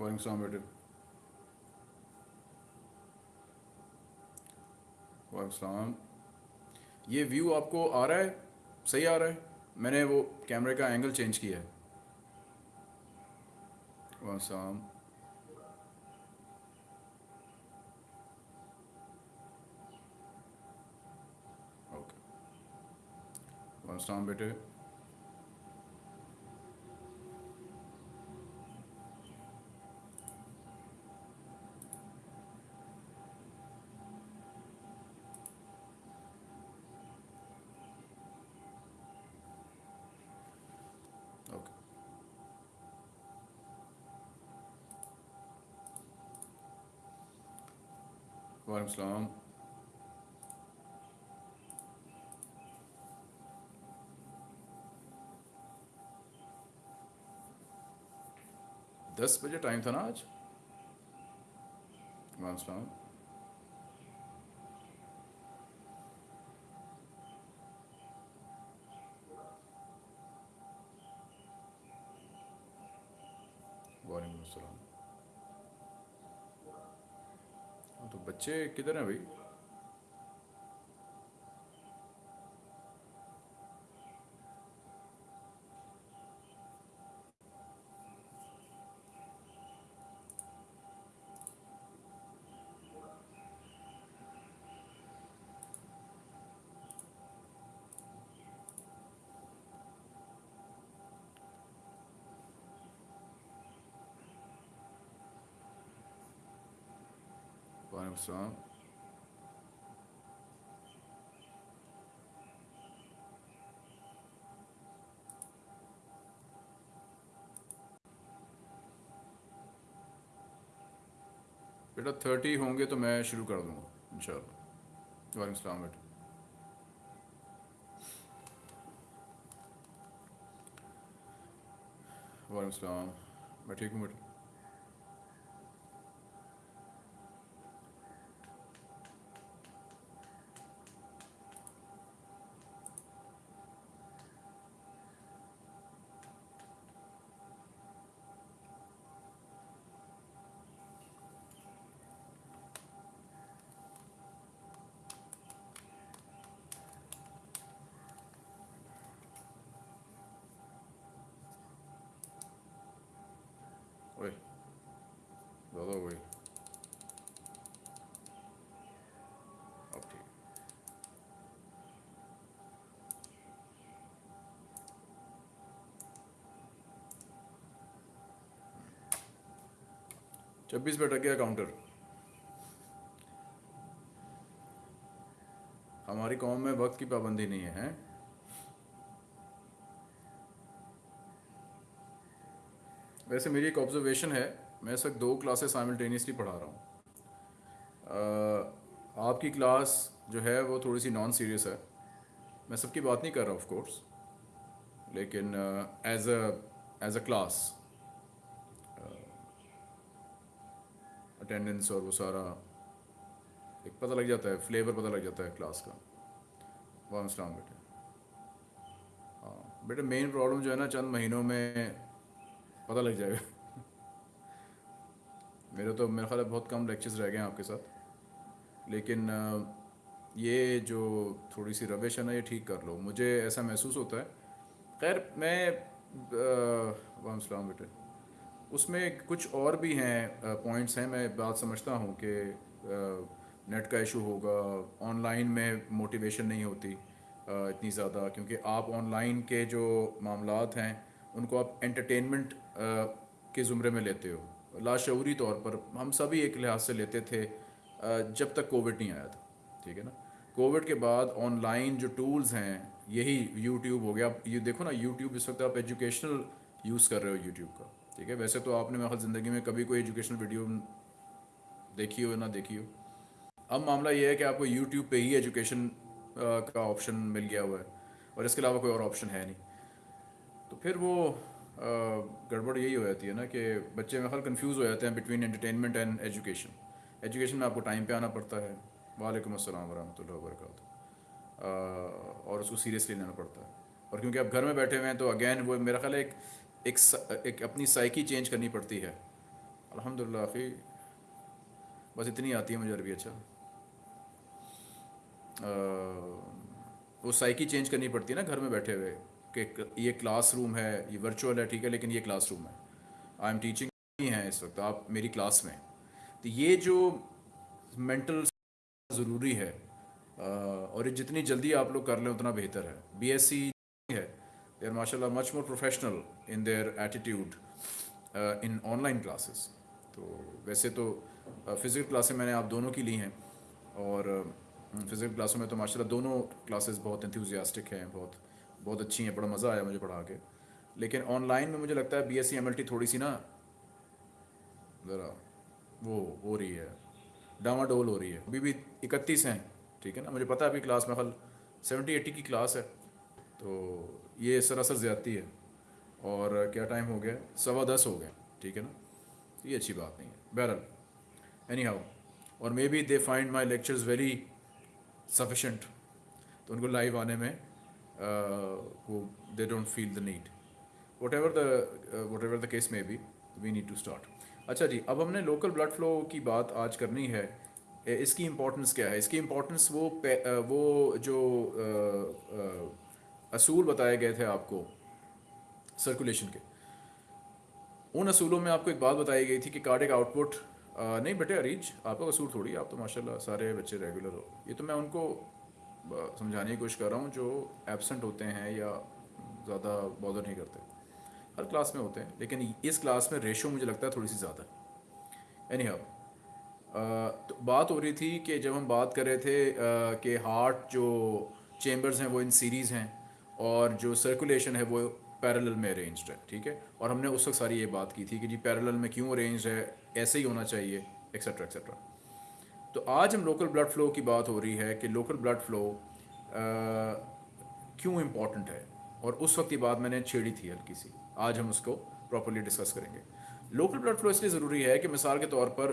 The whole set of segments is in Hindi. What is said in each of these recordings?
वालेकुम सलाम बेटे वालेकुम ये व्यू आपको आ रहा है? सही आ रहा है? मैंने वो कैमरे का एंगल चेंज किया है। वालेकुम ओके वालेकुम बेटे। सलाम दस बजे टाइम था ना आज? वालेकुम हाँ, तो बच्चे किधर वालेकुम सलाम बेटा थर्टी होंगे तो मैं शुरू कर दूँगा, इंशाल्लाह। वालेकुम सलाम बेटा। वालेकुम सलाम। मैं ठीक हूँ बेटा। छब्बीस पे अटक गया काउंटर हमारी कौम में वक्त की पाबंदी नहीं है वैसे मेरी एक ऑब्जर्वेशन है, मैं इस वक्त दो क्लासेस साइमल्टेनियसली पढ़ा रहा हूँ। आपकी क्लास जो है, वो थोड़ी सी नॉन सीरियस है। मैं सबकी बात नहीं कर रहा ऑफ़ कोर्स लेकिन as a as a class attendance और वो सारा एक पता लग जाता है फ्लेवर पता लग जाता है क्लास का। वालेकुम अस्सलाम बेटे हाँ बेटे मेन प्रॉब्लम जो है ना चंद महीनों में पता लग जाएगा। मेरे तो मेरा ख्याल बहुत कम लेक्चर्स रह गए हैं आपके साथ। लेकिन ये जो थोड़ी सी रविश है ना, ये ठीक कर लो। मुझे ऐसा महसूस होता है। खैर, मैं वाम सलाम बेटे उसमें कुछ और भी हैं पॉइंट्स हैं। मैं बात समझता हूँ कि नेट का इशू होगा ऑनलाइन में मोटिवेशन नहीं होती इतनी ज़्यादा। क्योंकि आप ऑनलाइन के जो मामला हैं, उनको आप एंटरटेनमेंट के ज़ुमरे में लेते हो। लाशूरी तौर पर हम सभी एक लिहाज से लेते थे जब तक कोविड नहीं आया था, ठीक है ना? कोविड के बाद ऑनलाइन जो टूल्स हैं, यही यूट्यूब हो गया। आप ये देखो ना यूट्यूब इस वक्त आप एजुकेशनल यूज़ कर रहे हो यूट्यूब का। ठीक है? वैसे तो आपने मेरे ज़िंदगी में कभी कोई एजुकेशनल वीडियो देखी हो या ना देखी हो? अब मामला ये है कि आपको यूट्यूब पे ही एजुकेशन का ऑप्शन मिल गया हुआ है और इसके अलावा कोई और ऑप्शन है नहीं। तो फिर वो गड़बड़ यही हो जाती है ना कि बच्चे मेरे ख्याल कन्फ्यूज़ हो जाते हैं between entertainment and education education में आपको टाइम पे आना पड़ता है। वालेकुम अस्सलाम वरहमतुल्लाहि वबरकातुहू। और उसको सीरियसली लेना पड़ता है। और क्योंकि आप घर में बैठे हुए हैं तो अगेन वो मेरा ख्याल एक एक एक अपनी साइकी चेंज करनी पड़ती है। अल्हम्दुलिल्लाह अखी बस इतनी आती है मुझे अरबी अच्छा। अ, वो साइकी चेंज करनी पड़ती है ना घर में बैठे हुए कि ये क्लास रूम है ये वर्चुअल है ठीक है लेकिन ये क्लास रूम है। आई एम टीचिंग हैं इस वक्त आप मेरी क्लास में। तो ये जो मेंटल ज़रूरी है और ये जितनी जल्दी आप लोग कर लें उतना बेहतर है। बी एस है they are much much more professional in their attitude in online classes तो वैसे तो फ़िज़िकल क्लासें मैंने आप दोनों की ली हैं और फ़िज़िकल क्लासों में तो माशाल्लाह दोनों क्लासेस बहुत इंथ्यूजियास्टिक हैं, बहुत बहुत अच्छी हैं, बड़ा मज़ा आया मुझे पढ़ा के। लेकिन ऑनलाइन में मुझे लगता है बी एस टी थोड़ी सी ना, ज़रा वो हो रही है, डामाडोल हो रही है। अभी भी इकतीस हैं, ठीक है ना? मुझे पता है अभी क्लास में खल सेवेंटी एट्टी की क्लास है तो ये सरासर ज़्यादती है। और क्या टाइम हो गया? सवा दस हो गए ठीक है ना? तो ये अच्छी बात नहीं है। बहरहाल एनी हाउ और maybe they find my lectures very sufficient तो उनको लाइव आने में वो they don't feel the need whatever the whatever the case may be we need to start अच्छा जी, अब हमने लोकल ब्लड फ्लो की बात आज करनी है। इसकी इम्पोर्टेंस क्या है? इसकी इम्पोर्टेंस वो वो जो असूल बताए गए थे आपको सर्कुलेशन के। उन असूलों में आपको एक बात बताई गई थी कि कार्डिक आउटपुट नहीं बेटे, अरीज, आपका कसूर थोड़ी, आप तो माशाल्लाह सारे बच्चे रेगुलर हो। ये तो मैं उनको समझाने की कोशिश कर रहा हूँ, जो एबसेंट होते हैं या ज़्यादा बॉदर नहीं करते। हर क्लास में होते हैं, लेकिन इस क्लास में रेशो मुझे लगता है थोड़ी सी ज़्यादा एनी तो बात हो रही थी कि जब हम बात कर रहे थे कि हार्ट जो चेम्बर्स हैं वो इन सीरीज़ हैं और जो सर्कुलेशन है वो पैरेलल में अरेंज्ड है, ठीक है? और हमने उस वक्त सारी ये बात की थी कि जी पैरेलल में क्यों अरेंज है, ऐसे ही होना चाहिए एक्सेट्रा एक्सेट्रा तो आज हम लोकल ब्लड फ्लो की बात हो रही है कि लोकल ब्लड फ्लो क्यों इंपॉर्टेंट है? और उस वक्त ये बात मैंने छेड़ी थी हल्की सी। आज हम उसको प्रॉपरली डिस्कस करेंगे। लोकल ब्लड फ्लो इसलिए ज़रूरी है कि मिसाल के तौर पर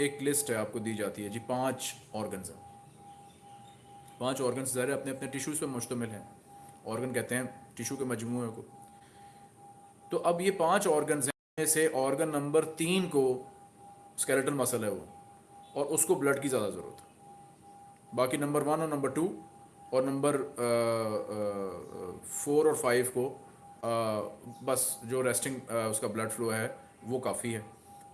एक लिस्ट है आपको दी जाती है जी, पाँच ऑर्गन्स हैं। पाँच ऑर्गन्स ज़ाहिर अपने अपने टिश्यूज़ पर मुश्तमिल हैं। ऑर्गन कहते हैं टिश्यू के मजमूए को। तो अब ये पाँच ऑर्गन से ऑर्गन नंबर तीन को स्केलेटल मसल है वो और उसको ब्लड की ज़्यादा ज़रूरत है। बाकी नंबर वन और नंबर टू और नंबर फोर और फाइव को अ, बस जो रेस्टिंग आ, उसका ब्लड फ्लो है वो काफ़ी है।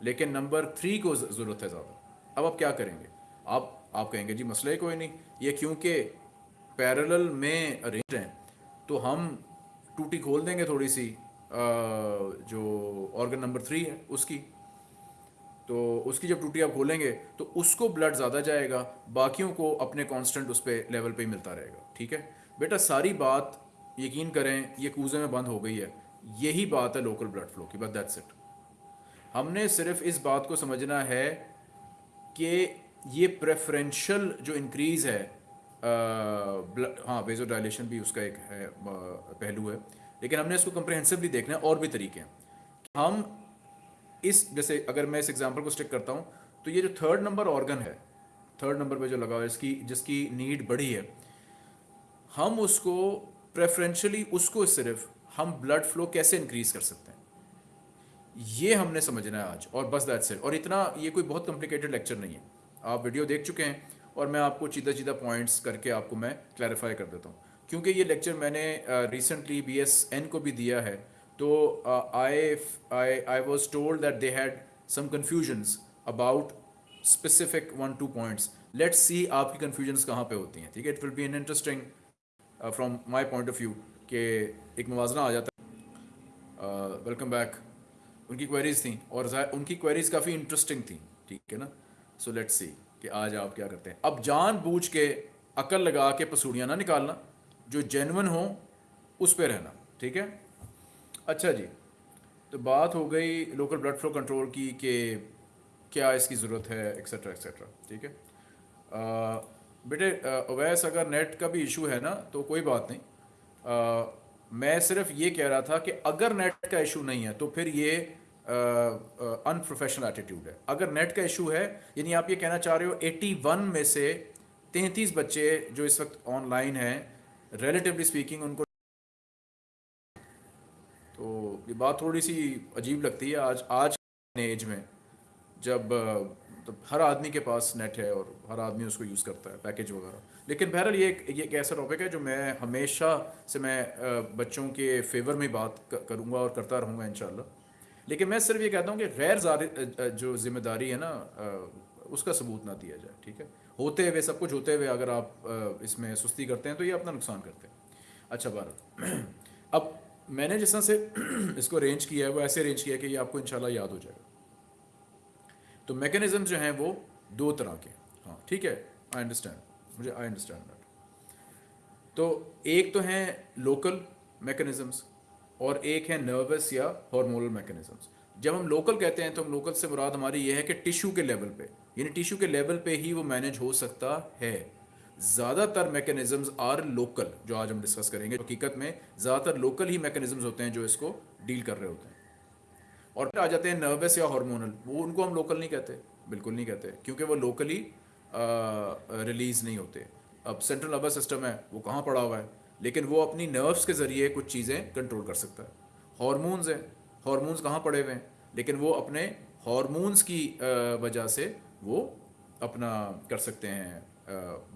लेकिन नंबर थ्री को ज़रूरत है ज़्यादा। अब आप क्या करेंगे? आप आप कहेंगे जी मसला कोई नहीं। ये क्योंकि पैरेलल में अरेंज हैं तो हम टूटी खोल देंगे थोड़ी सी जो ऑर्गन नंबर थ्री है, उसकी। तो उसकी जब टूटी आप खोलेंगे तो उसको ब्लड ज़्यादा जाएगा, बाकियों को अपने कांस्टेंट उस पर लेवल पे ही मिलता रहेगा, ठीक है? बेटा, सारी बात यकीन करें, ये कूजे में बंद हो गई है। यही बात है लोकल ब्लड फ्लो की बस दैट्स इट हमने सिर्फ़ इस बात को समझना है कि ये प्रेफरेंशियल जो इंक्रीज़ है हाँ वेजो डायलेशन भी उसका एक है पहलू है। लेकिन हमने इसको कंप्रहेंसिवली देखना है और भी तरीके हैं। हम इस, जैसे अगर मैं इस एग्जांपल को स्टिक करता हूँ तो ये जो थर्ड नंबर ऑर्गन है थर्ड नंबर पे जो लगा हुआ है, इसकी, जिसकी नीड बढ़ी है, हम उसको प्रेफरेंशली उसको सिर्फ़ हम ब्लड फ्लो कैसे इंक्रीज कर सकते हैं? ये हमने समझना है आज, और बस दैट इट और इतना, ये कोई बहुत कॉम्प्लिकेटेड लेक्चर नहीं है। आप वीडियो देख चुके हैं और मैं आपको सीधा सीधा पॉइंट्स करके आपको मैं क्लैरिफाई कर देता हूँ। क्योंकि ये लेक्चर मैंने रिसेंटली बी एस एन को भी दिया है तो I I I was told that they had some confusions about specific one two points let's see आपकी कन्फ्यूजन्स कहाँ पे होती हैं, ठीक है? It will be an interesting from my point of view कि एक मवाजना आ जाता है। वेलकम बैक उनकी क्वेरीज थी और उनकी क्वेरीज काफ़ी इंटरेस्टिंग थी, ठीक है ना? सो लेट्स सी कि आज आप क्या करते हैं? अब जान बूझ के अकल लगा के पसूड़ियाँ ना निकालना जो जेनवन हो उस पे रहना ठीक है? अच्छा जी तो बात हो गई लोकल ब्लड फ्लो कंट्रोल की कि क्या इसकी ज़रूरत है एक्सेट्रा एक्सेट्रा ठीक है? बेटे अवैस अगर नेट का भी इशू है ना तो कोई बात नहीं। अ, मैं सिर्फ़ ये कह रहा था कि अगर नेट का इशू नहीं है तो फिर ये अनप्रोफेशनल एटीट्यूड है। अगर नेट का इशू है, यानी आप ये कहना चाह रहे हो 81 में से 33 बच्चे जो इस वक्त ऑनलाइन हैं रिलेटिवली स्पीकिंग उनको तो ये बात थोड़ी सी अजीब लगती है आज आज एज में, जब तो हर आदमी के पास नेट है और हर आदमी उसको यूज़ करता है पैकेज वगैरह। लेकिन बहरहाल ये ये एक ऐसा टॉपिक है जो मैं हमेशा से मैं बच्चों के फेवर में बात करूँगा और करता रहूँगा इन लेकिन मैं सिर्फ़ ये कहता हूँ कि गैर जो ज़िम्मेदारी है ना उसका सबूत ना दिया जाए, ठीक है? होते हुए, सब कुछ होते हुए अगर आप इसमें सुस्ती करते हैं तो ये अपना नुकसान करते हैं। अच्छा बार अब मैंने जिस तरह से इसको अरेंज किया है, वो ऐसे अरेंज किया है कि ये आपको इंशाल्लाह याद हो जाएगा। तो मैकेनिज्म जो हैं वो दो तरह के हाँ। ठीक है? आई अंडरस्टैंड मुझे आई अंडरस्टैंड तो एक तो हैं लोकल मैकेनिज्म्स और एक है नर्वस या हार्मोनल मैकेनिज्म्स जब हम लोकल कहते हैं तो हम लोकल से मुराद हमारी यह है कि टिश्यू के लेवल पे, यानी टिश्यू के लेवल पे ही वो मैनेज हो सकता है. ज़्यादातर मैकेनिज्म्स आर लोकल जो आज हम डिस्कस करेंगे. हकीकत में ज़्यादातर लोकल ही मैकेनिज्म्स होते हैं जो इसको डील कर रहे होते हैं. और फिर आ जाते हैं नर्वस या हार्मोनल वो उनको हम लोकल नहीं कहते, बिल्कुल नहीं कहते, क्योंकि वो लोकली रिलीज़ नहीं होते. अब सेंट्रल नर्वस सिस्टम है, वो कहाँ पड़ा हुआ है? लेकिन वो अपनी नर्व्स के ज़रिए कुछ चीज़ें कंट्रोल कर सकता है। हॉर्मोन्स हैं। हॉर्मोन्स कहाँ पड़े हुए हैं? लेकिन वो अपने हॉर्मोन्स की वजह से वो अपना कर सकते हैं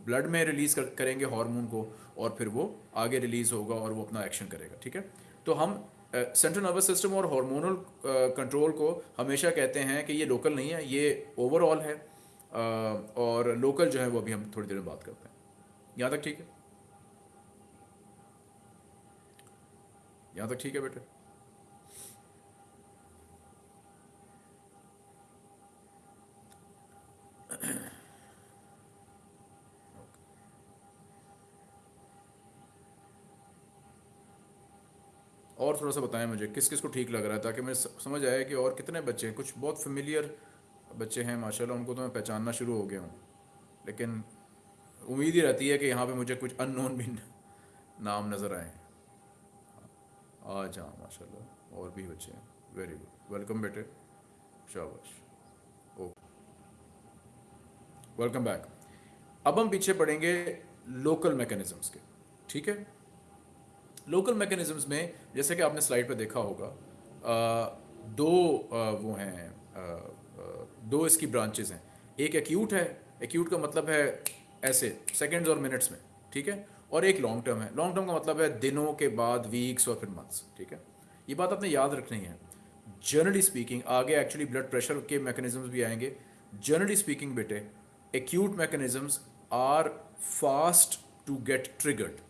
ब्लड में रिलीज़ कर, करेंगे हार्मोन को और फिर वो आगे रिलीज़ होगा और वो अपना एक्शन करेगा ठीक है? तो हम सेंट्रल नर्वस सिस्टम और हार्मोनल कंट्रोल को हमेशा कहते हैं कि ये लोकल नहीं है ये ओवरऑल है। uh, और लोकल जो है वो अभी हम थोड़ी देर में बात करते हैं। यहाँ तक ठीक है? यहाँ तक ठीक है बेटे? और थोड़ा सा बताएँ मुझे, किस किस को ठीक लग रहा है ताकि मुझे समझ आए कि और कितने बच्चे हैं? कुछ बहुत फेमिलियर बच्चे हैं, माशाल्लाह, उनको तो मैं पहचानना शुरू हो गया हूँ। लेकिन उम्मीद ही रहती है कि यहाँ पे मुझे कुछ अननोन भी नाम नज़र आए। आज हाँ माशाल्लाह और भी बच्चे हैं। वेरी गुड वेलकम बेटे। शाबाश। ओके वेलकम बैक अब हम पीछे पढ़ेंगे लोकल मैकेनिज्म्स के। ठीक है? लोकल मैकेनिज्म्स में जैसे कि आपने स्लाइड पे देखा होगा आ, दो आ, वो हैं दो इसकी ब्रांचेज हैं। एक एक्यूट है एक्यूट का मतलब है ऐसे सेकेंड्स और मिनट्स में। ठीक है? और एक लॉन्ग टर्म है। लॉन्ग टर्म का मतलब है दिनों के बाद वीक्स और फिर मंथ्स ठीक है? ये बात आपने याद रखनी है। जनरली स्पीकिंग आगे एक्चुअली ब्लड प्रेशर के मैकेनिज्म्स भी आएँगे। जनरली स्पीकिंग बेटे acute mechanisms are fast to get triggered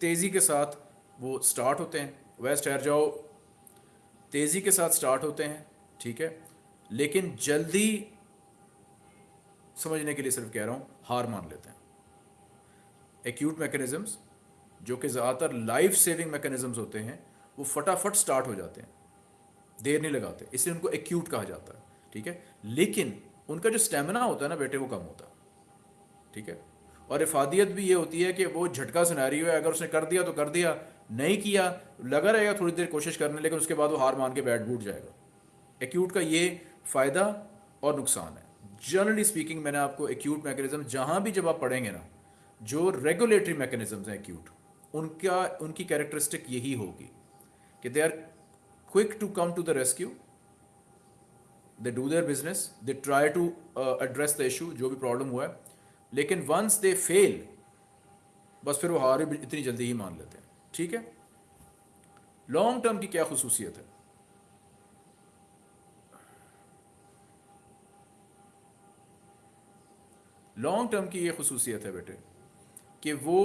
तेज़ी के साथ वो स्टार्ट होते हैं। वेस्ट ठहर जाओ। तेज़ी के साथ स्टार्ट होते हैं, ठीक है? लेकिन जल्दी समझने के लिए सिर्फ़ कह रहा हूँ, हार मान लेते हैं। एक्यूट मैकेनिज़म्स जो कि ज़्यादातर लाइफ सेविंग मैकेनिज़म्स होते हैं, वो फटाफट स्टार्ट हो जाते हैं। देर नहीं लगाते, इसलिए उनको एक्यूट कहा जाता है, ठीक है? लेकिन उनका जो स्टेमिना होता है ना बेटे, वो कम होता है, ठीक है? और इफादियत भी ये होती है कि वो झटका सुनारी है, अगर उसने कर दिया तो कर दिया, नहीं किया, लगा रहेगा थोड़ी देर कोशिश करने, लेकिन उसके बाद वो हार मान के बैठ बूट जाएगा। एक्यूट का ये फ़ायदा और नुकसान है। जनरली स्पीकिंग मैंने आपको एक्यूट मैकेनिज्म जहाँ भी जब आप पढ़ेंगे ना जो रेगुलेटरी मैकेनिज्म हैं एक्यूट उनका, उनकी कैरेक्टरिस्टिक यही होगी कि they are quick to come to the rescue they do their business they try to address the issue जो भी प्रॉब्लम हुआ है। लेकिन वंस दे फेल बस फिर वो हार इतनी जल्दी ही मान लेते हैं। ठीक है? लॉन्ग टर्म की क्या खसूसियत है? लॉन्ग टर्म की ये खसूसियत है बेटे। कि वो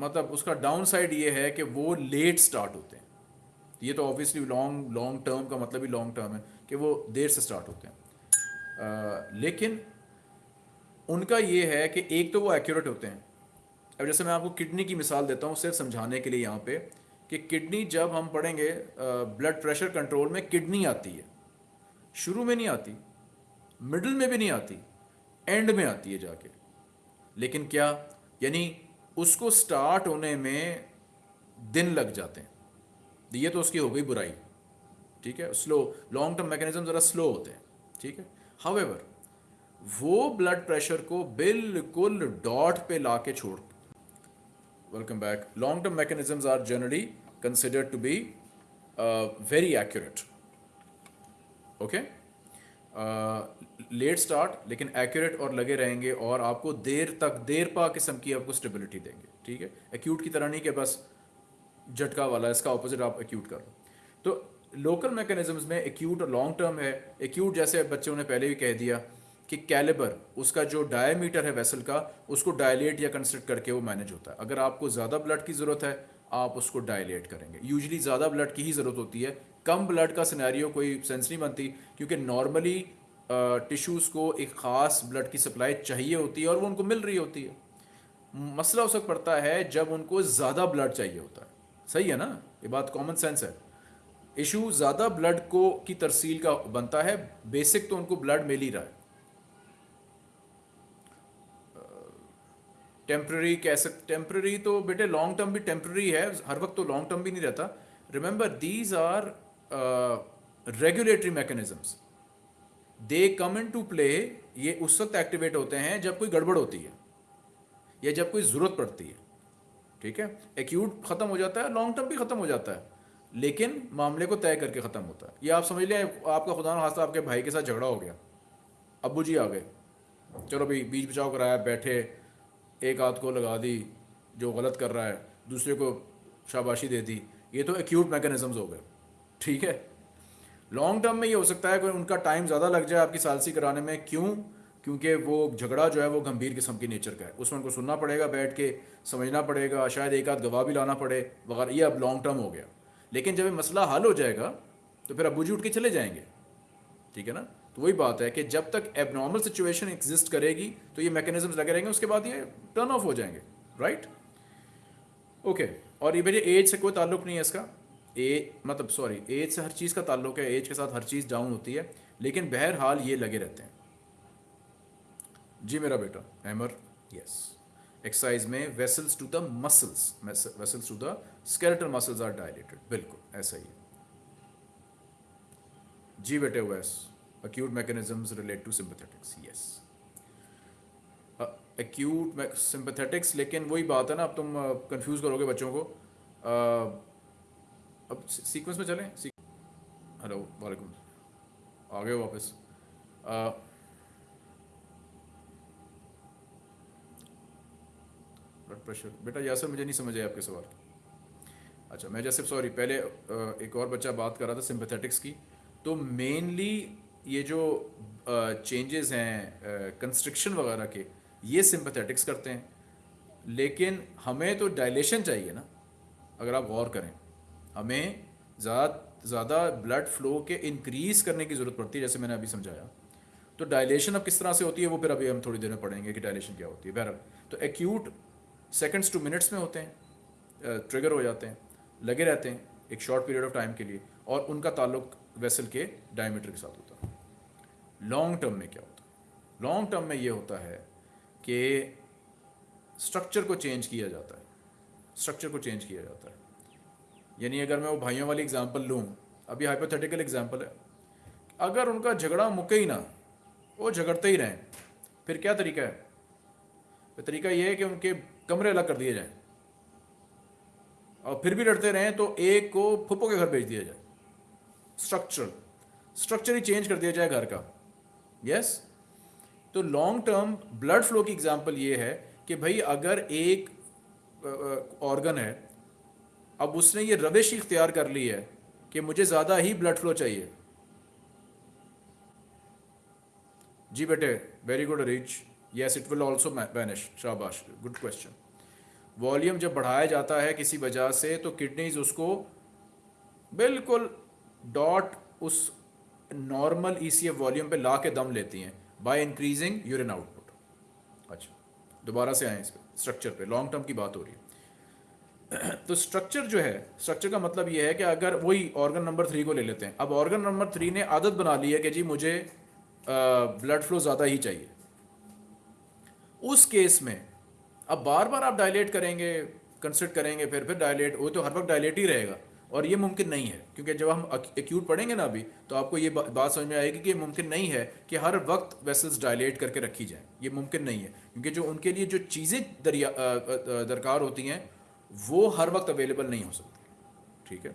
मतलब उसका डाउन साइड ये है कि वो लेट स्टार्ट होते हैं। ये तो ऑब्वियसली लॉन्ग लॉन्ग टर्म का मतलब ही लॉन्ग टर्म है कि वो देर से स्टार्ट होते हैं। आ, लेकिन उनका ये है कि एक तो वो एक्यूरेट होते हैं। अब जैसे मैं आपको किडनी की मिसाल देता हूँ सिर्फ़ समझाने के लिए यहाँ पे कि किडनी जब हम पढ़ेंगे ब्लड प्रेशर कंट्रोल में किडनी आती है। शुरू में नहीं आती मिडल में भी नहीं आती एंड में आती है जाके। लेकिन क्या यानी उसको स्टार्ट होने में दिन लग जाते हैं। ये तो उसकी हो गई बुराई। ठीक है? स्लो लॉन्ग टर्म मैकेनिज्म ज़रा स्लो होते हैं। ठीक है? हावेवर वो ब्लड प्रेशर को बिल्कुल डॉट पे ला के छोड़ welcome back long term mechanisms are generally considered to be very accurate okay let start लेकिन एक्यूरेट और लगे रहेंगे और आपको देर तक, देर पा किस्म की आपको स्टेबिलिटी देंगे, ठीक है? एक्यूट की तरह नहीं कि बस झटका वाला, इसका ऑपोजिट आप एक्यूट कर लो। तो लोकल मैकेनिज्म्स में एक्यूट और लॉन्ग टर्म है। एक्यूट जैसे बच्चों ने पहले भी कह दिया कि कैलिबर उसका जो डायमीटर है वेसल का, उसको डायलेट या कंस्ट्रक्ट करके वो मैनेज होता है। अगर आपको ज़्यादा ब्लड की ज़रूरत है, आप उसको डायलेट करेंगे। यूजली ज़्यादा ब्लड की ही ज़रूरत होती है। कम ब्लड का सिनेरियो कोई सेंस नहीं बनती, क्योंकि नॉर्मली टिश्यूज़ को एक ख़ास ब्लड की सप्लाई चाहिए होती है और वो उनको मिल रही होती है। मसला उस वक्त पड़ता है जब उनको ज़्यादा ब्लड चाहिए होता है। सही है ना? ये बात कॉमन सेंस है। इशू ज़्यादा ब्लड को की तरसील का बनता है बेसिक तो उनको ब्लड मिल ही रहा है। टेम्प्ररी कह सक टेम्प्ररी तो बेटे लॉन्ग टर्म भी टेम्प्ररी है, हर वक्त तो लॉन्ग टर्म भी नहीं रहता। Remember these are regulatory mechanisms they come into play ये उस वक्त एक्टिवेट होते हैं जब कोई गड़बड़ होती है, या जब कोई ज़रूरत पड़ती है, ठीक है? एक्यूट ख़त्म हो जाता है लॉन्ग टर्म भी ख़त्म हो जाता है, लेकिन मामले को तय करके ख़त्म होता है। ये आप समझ लें, आपका खुदा खासा आपके भाई के साथ झगड़ा हो गया। अबू जी आ गए। चलो भाई, बीच बचाव कराया, बैठे, एक आध को लगा दी, जो गलत कर रहा है, दूसरे को शाबाशी दे दी। ये तो एक्यूट मैकेनिज्म्स हो गए, ठीक है? लॉन्ग टर्म में ये हो सकता है कि उनका टाइम ज़्यादा लग जाए आपकी सालसी कराने में। क्यों? क्योंकि वो झगड़ा जो है, वो गंभीर किस्म की नेचर का है। उसमें उनको सुनना पड़ेगा, बैठ के समझना पड़ेगा, शायद एक आध गवाह भी लाना पड़े। वगैरह, ये अब लॉन्ग टर्म हो गया। लेकिन जब ये मसला हल हो जाएगा तो फिर अबू जी उठ के चले जाएँगे। ठीक है ना? तो वही बात है कि जब तक एबनॉर्मल सिचुएशन एग्जिस्ट करेगी तो ये मैकेनिज्म लगे रहेंगे, उसके बाद ये टर्न ऑफ़ हो जाएँगे। राइट ओके और ये मेरे एज से कोई ताल्लुक नहीं है इसका। ए मतलब सॉरी एज से हर चीज़ का ताल्लुक है एज के साथ हर चीज़ डाउन होती है लेकिन बहरहाल ये लगे रहते हैं। जी मेरा बेटा हैमर यस एक्सरसाइज में vessels to the muscles vessels to the skeletal muscles are dilated बिल्कुल ऐसा ही है। जी बेटे वैस acute mechanisms to sympathetics yes. Acute uh, sympathetics लेकिन वही बात है ना अब तुम कंफ्यूज uh, करोगे बच्चों को। Uh, अब सीक्वेंस में चलें? हेलो वालेकुम। आ गए वापस। ब्लड प्रेशर बेटा यासर, मुझे नहीं समझ आया आपके सवाल। अच्छा मैं जैसे सॉरी पहले एक और बच्चा बात कर रहा था सिंपथेटिक्स की। तो मेनली ये जो चेंजेस हैं कंस्ट्रक्शन वगैरह के, ये सिंपथेटिक्स करते हैं। लेकिन हमें तो डायलेशन चाहिए ना, अगर आप गौर करें। हमें ज़्यादा ज़्यादा ब्लड फ्लो के इंक्रीज़ करने की ज़रूरत पड़ती है, जैसे मैंने अभी समझाया। तो डायलेशन अब किस तरह से होती है, वो फिर अभी हम थोड़ी देर में पढ़ेंगे कि डायलेशन क्या होती है। बहरहाल तो एक्यूट सेकेंड्स टू मिनट्स में होते हैं ट्रिगर हो जाते हैं, लगे रहते हैं एक शॉर्ट पीरियड ऑफ़ टाइम के लिए, और उनका ताल्लुक वेसल के डायमीटर के साथ होता है। लॉन्ग टर्म में क्या होता है? लॉन्ग टर्म में ये होता है कि स्ट्रक्चर को चेंज किया जाता है। स्ट्रक्चर को चेंज किया जाता है। यानी अगर मैं वो भाइयों वाली एग्ज़ाम्पल लूँ, अभी हाइपोथेटिकल एग्ज़ाम्पल है। अगर उनका झगड़ा मुके ही ना, वो झगड़ते ही रहें, फिर क्या तरीका है? तो तरीका ये है कि उनके कमरे अलग कर दिए जाएँ। और फिर भी लड़ते रहें तो एक को फुप्पो के घर भेज दिया जाए। स्ट्रक्चर स्ट्रक्चर ही चेंज कर दिया जाए घर का। यस तो लॉन्ग टर्म ब्लड फ्लो की एग्जांपल ये है कि भाई अगर एक ऑर्गन है अब उसने ये रविश इख्तियार कर ली है कि मुझे ज़्यादा ही ब्लड फ्लो चाहिए। जी बेटे very good rich yes it will also vanish शाबाश गुड क्वेश्चन वॉल्यूम जब बढ़ाया जाता है किसी वजह से तो किडनीज उसको बिल्कुल डॉट उस normal E C F volume पर ला के दम लेती हैं बाय इंक्रीजिंग यूरिन आउटपुट अच्छा दोबारा से आए इस पर स्ट्रक्चर पे लॉन्ग टर्म की बात हो रही है। तो स्ट्रक्चर जो है स्ट्रक्चर का मतलब ये है कि अगर वही ऑर्गन नंबर थ्री को ले लेते हैं। अब ऑर्गन नंबर थ्री ने आदत बना ली है कि जी मुझे ब्लड फ्लो ज़्यादा ही चाहिए। उस केस में, अब बार बार आप डायलेट करेंगे कंसिडर करेंगे, फिर फिर डायलेट वो तो हर वक्त डायलेट ही रहेगा। और ये मुमकिन नहीं है, क्योंकि जब हम एक्यूट पढ़ेंगे ना अभी तो आपको ये बात समझ में आएगी कि ये मुमकिन नहीं है कि हर वक्त वेसल्स डायलेट करके रखी जाए। ये मुमकिन नहीं है, क्योंकि जो उनके लिए जो चीज़ें दरकार होती हैं वो हर वक्त अवेलेबल नहीं हो सकती। ठीक है?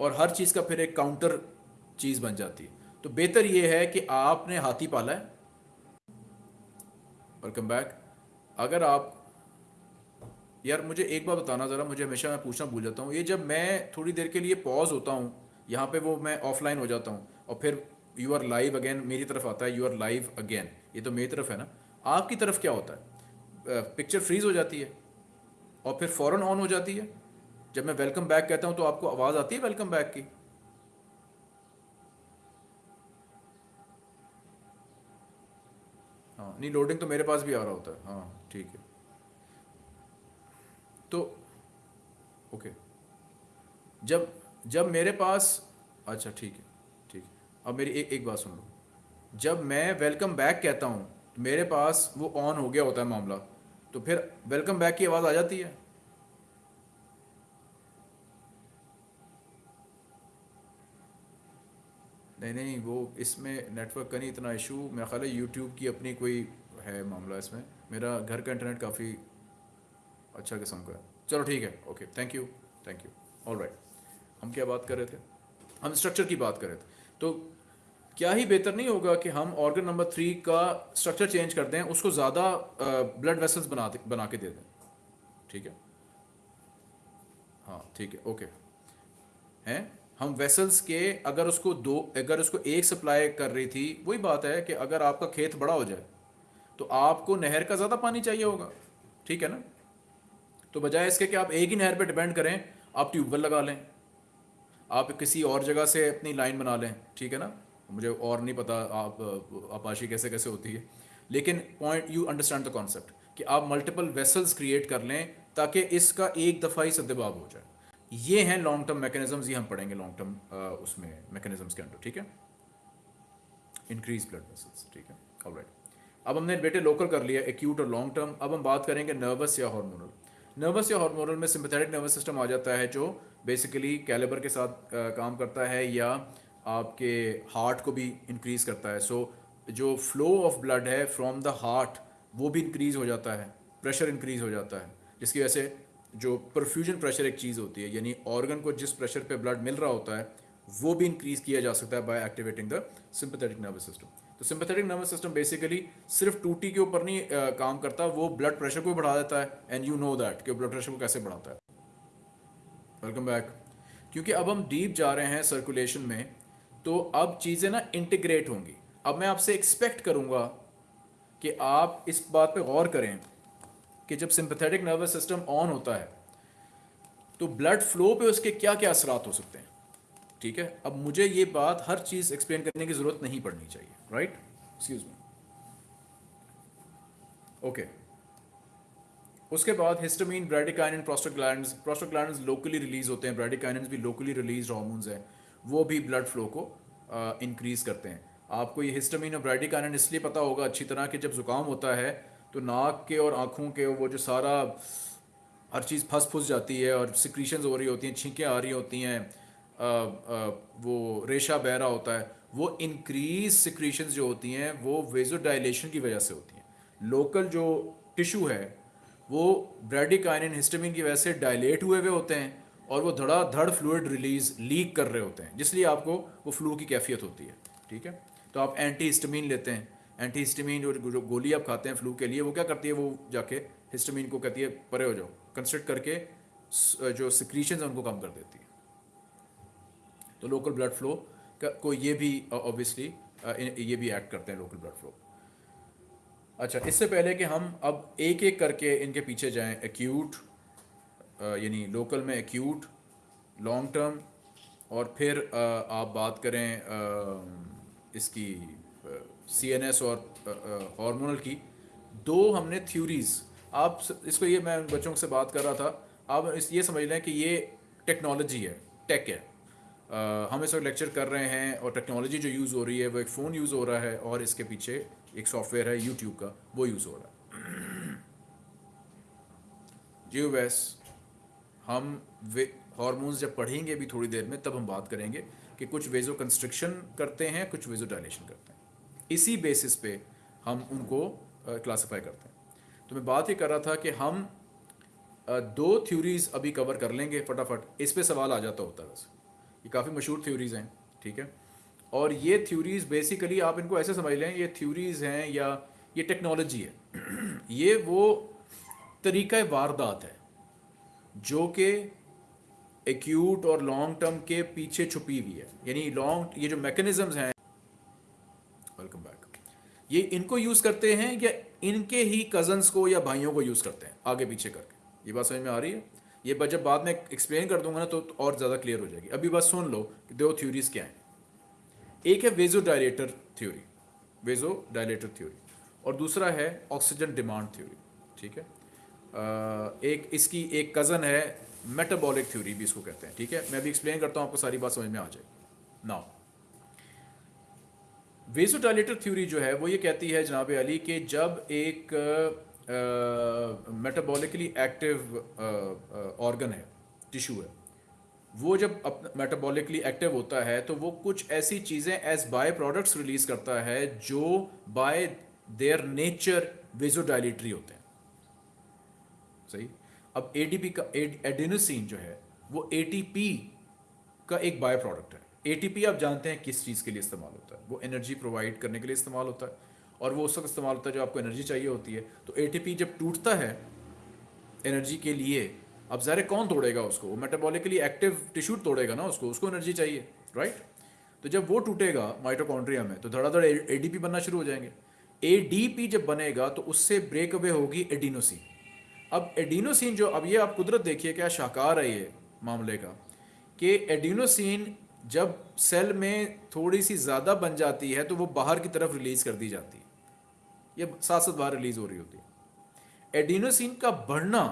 और हर चीज़ का फिर एक काउंटर चीज़ बन जाती है। तो बेहतर ये है कि आपने हाथी पाला है। वेलकम बैक अगर आप, यार मुझे एक बार बताना ज़रा, मुझे हमेशा मैं पूछना भूल जाता हूँ। ये जब मैं थोड़ी देर के लिए पॉज होता हूँ, यहाँ पे वो मैं ऑफलाइन हो जाता हूँ, और फिर यू आर लाइव अगेन मेरी तरफ़ आता है यू आर लाइव अगेन ये तो मेरी तरफ़ है ना? आपकी तरफ़ क्या होता है? पिक्चर फ्रीज हो जाती है। और फिर फ़ौरन ऑन हो जाती है। जब मैं वेलकम बैक कहता हूँ तो आपको आवाज़ आती है वेलकम बैक की? हाँ नहीं लोडिंग तो मेरे पास भी आ रहा होता है। हाँ ठीक है। तो ओके जब जब मेरे पास अच्छा ठीक है ठीक है। अब मेरी एक एक बात सुन लो। जब मैं वेलकम बैक कहता हूँ तो मेरे पास वो ऑन हो गया होता है मामला। तो फिर वेलकम बैक की आवाज़ आ जाती है। नहीं नहीं, वो इसमें नेटवर्क का नहीं इतना इशू मेरा ख्याल है यूट्यूब की अपनी कोई है मामला इसमें। मेरा घर का इंटरनेट काफ़ी अच्छा किस्म का है। चलो ठीक है okay thank you thank you all right हम क्या बात कर रहे थे? हम स्ट्रक्चर की बात कर रहे थे। तो क्या ही बेहतर नहीं होगा कि हम ऑर्गन नंबर थ्री का स्ट्रक्चर चेंज कर दें, उसको ज़्यादा ब्लड वेसल्स बना बना के दे दें। ठीक है? हाँ ठीक है ओके हैं? हम वेसल्स के, अगर उसको दो, अगर उसको एक सप्लाई कर रही थी, वही बात है कि अगर आपका खेत बड़ा हो जाए तो आपको नहर का ज़्यादा पानी चाहिए होगा। ठीक है ना? तो बजाय इसके कि आप एक ही नहर पे डिपेंड करें, आप ट्यूबवेल लगा लें, आप किसी और जगह से अपनी लाइन बना लें। ठीक है ना? मुझे और नहीं पता आप आपाशी कैसे कैसे होती है। लेकिन point you understand the concept कि आप मल्टीपल वेसल्स क्रिएट कर लें ताकि इसका एक दफ़ा ही सदबाब हो जाए। ये हैं लॉन्ग टर्म मैकेनिज्म्स ये हम पढ़ेंगे लॉन्ग टर्म उसमें मैकेनिज्म्स के अंदर ठीक है? इंक्रीज ब्लड वेसल्स ठीक है? ऑल अब हमने बेटे लोकल कर लिया एक्यूट और लॉन्ग टर्म अब हम बात करेंगे नर्वस या हार्मोनल नर्वस या हार्मोनल में सिंपथेटिक नर्वस सिस्टम आ जाता है जो बेसिकली कैलेबर के साथ आ, काम करता है या आपके हार्ट को भी इंक्रीज़ करता है. सो so, जो फ्लो ऑफ़ ब्लड है फ्रॉम द हार्ट वो भी इंक्रीज़ हो जाता है. प्रेशर इंक्रीज़ हो जाता है. जिसकी वजह से जो परफ्यूजन प्रेशर एक चीज़ होती है यानी ऑर्गन को जिस प्रेशर पे ब्लड मिल रहा होता है वो भी इंक्रीज़ किया जा सकता है by activating the sympathetic nervous system तो सिंपथेटिक नर्वस सिस्टम बेसिकली सिर्फ़ टूटी के ऊपर नहीं आ, काम करता वो ब्लड प्रेशर को बढ़ा देता है. एंड यू नो दैट कि ब्लड प्रेशर को कैसे बढ़ाता है. वेलकम बैक क्योंकि अब हम डीप जा रहे हैं सर्कुलेशन में तो अब चीज़ें ना इंटीग्रेट होंगी। अब मैं आपसे एक्सपेक्ट करूँगा कि आप इस बात पे गौर करें कि जब सिंपथेटिक नर्वस सिस्टम ऑन होता है तो ब्लड फ्लो पे उसके क्या क्या असरात हो सकते हैं? ठीक है? अब मुझे ये बात हर चीज़ एक्सप्लेन करने की ज़रूरत नहीं पड़नी चाहिए राइट एक्सक्यूज मी ओके उसके बाद histamine bradykinin prostaglandins prostaglandins locally release होते हैं। ब्रेडिकाइन भी लोकली रिलीज़ हार्मोन्स हैं। वो भी ब्लड फ्लो को इंक्रीज करते हैं। आपको ये हिस्टामीन और ब्राडिकाइन इसलिए पता होगा अच्छी तरह कि जब ज़ुकाम होता है तो नाक के और आँखों के वो जो सारा हर चीज़ फंस फुस जाती है और सिक्रीशन हो रही होती हैं, छींकें आ रही होती हैं वो रेशा बह रहा होता है, वो इंक्रीज सिक्रीशन जो होती हैं, वो वेजोडाइलेशन की वजह से होती हैं। लोकल जो टिशू है, वो ब्रेडिकाइन हिस्टमिन की वजह से डायलेट हुए हुए होते हैं। और वो धड़ा, धड़ फ्लूड रिलीज़ लीक कर रहे होते हैं। जिसलिए आपको वो फ्लू की कैफियत होती है, ठीक है? तो आप एंटी हिस्टमिन लेते हैं। एंटी हिस्टमिन जो गोली आप खाते हैं फ्लू के लिए, वो क्या करती है? वो जाके हिस्टमिन को कहती है, परे हो जाओ। कंस्ट्रक्ट करके जो सिक्रीशन है, उनको कम कर देती है। तो लोकल ब्लड फ्लो को ये भी ऑब्वियसली ये भी एक्ट करते हैं लोकल ब्लड फ्लो अच्छा इससे पहले कि हम अब एक एक करके इनके पीछे जाएँ एक्यूट यानी लोकल में एक्यूट लॉन्ग टर्म और फिर आप बात करें इसकी सी एन एस और हार्मोनल की, दो हमने थ्योरीज आप इसको ये मैं बच्चों से बात कर रहा था। आप इस, ये समझ लें कि ये टेक्नोलॉजी है टेक है। हम इस वक्त लेक्चर कर रहे हैं और टेक्नोलॉजी जो यूज़ हो रही है, वो एक फ़ोन यूज़ हो रहा है और इसके पीछे एक सॉफ्टवेयर है यूट्यूब का, वो यूज़ हो रहा है। जी, वैस हम वे हॉर्मोन्स जब पढ़ेंगे भी थोड़ी देर में, तब हम बात करेंगे कि कुछ वेजो कंस्ट्रक्शन करते हैं, कुछ वेजो डायलेशन करते हैं। इसी बेसिस पे हम उनको क्लासिफाई करते हैं। तो मैं बात ही कर रहा था कि हम दो थ्योरीज अभी कवर कर लेंगे फटाफट। इस पे सवाल आ जाता होता है वैसे ये काफ़ी मशहूर थ्योरीज़ हैं, ठीक है? और ये थ्योरीज बेसिकली आप इनको ऐसे समझ लें, ये थ्योरीज हैं या ये टेक्नोलॉजी है। ये वो तरीका वारदात है। जो कि एक्यूट और लॉन्ग टर्म के पीछे छुपी हुई है। यानी लॉन्ग ये जो मैकेनिज्म्स हैं वेलकम बैक ये इनको यूज़ करते हैं या इनके ही कजन्स को या भाइयों को यूज़ करते हैं, आगे पीछे करके। ये बात समझ में आ रही है? ये जब बाद में एक्सप्लेन कर दूँगा ना तो और ज़्यादा क्लियर हो जाएगी। अभी बस सुन लो कि दो थ्योरीज क्या हैं। एक है vasodilator theory vasodilator theory और दूसरा है ऑक्सीजन डिमांड थ्योरी ठीक है? एक, इसकी एक कज़न है मेटाबॉलिक थ्योरी भी इसको कहते हैं, ठीक है? मैं भी एक्सप्लेन करता हूँ, आपको सारी बात समझ में आ जाए नाउ वेजोडाइलेटर थ्योरी जो है, वो ये कहती है जनाब अली कि जब एक मेटाबॉलिकली एक्टिव ऑर्गन है टिश्यू है, वो जब अपना मेटाबॉलिकली एक्टिव होता है तो वो कुछ ऐसी चीज़ें एज बाय प्रोडक्ट्स रिलीज़ करता है जो बाय देयर नेचर वेजोडाइलेटरी होते हैं। सही। अब एडीपी का एडिनोसिन जो है, वो एटीपी का एक बाय प्रोडक्ट है एटीपी आप जानते हैं किस चीज़ के लिए इस्तेमाल होता है। वो एनर्जी प्रोवाइड करने के लिए इस्तेमाल होता है और वो उस वक्त इस्तेमाल होता है जो आपको एनर्जी चाहिए होती है। तो ATP जब टूटता है एनर्जी के लिए, अब ज़ाहिर कौन तोड़ेगा उसको? मेटाबॉलिकली एक्टिव टिश्यू तोड़ेगा ना उसको उसको एनर्जी चाहिए राइट तो जब वो टूटेगा माइटोकॉन्ड्रिया में तो धड़ाधड़ ए डी बनना शुरू हो जाएँगे। ए जब बनेगा तो उससे ब्रेक अवे होगी एडिनोसिन अब एडिनोसिन जो, अब ये आप कुदरत देखिए क्या शाकार है ये मामले का, कि एडिनोसिन जब सेल में थोड़ी सी ज़्यादा बन जाती है तो वो बाहर की तरफ़ रिलीज़ कर दी जाती है। ये साथ साथ बाहर रिलीज़ हो रही होती है। एडिनोसिन का बढ़ना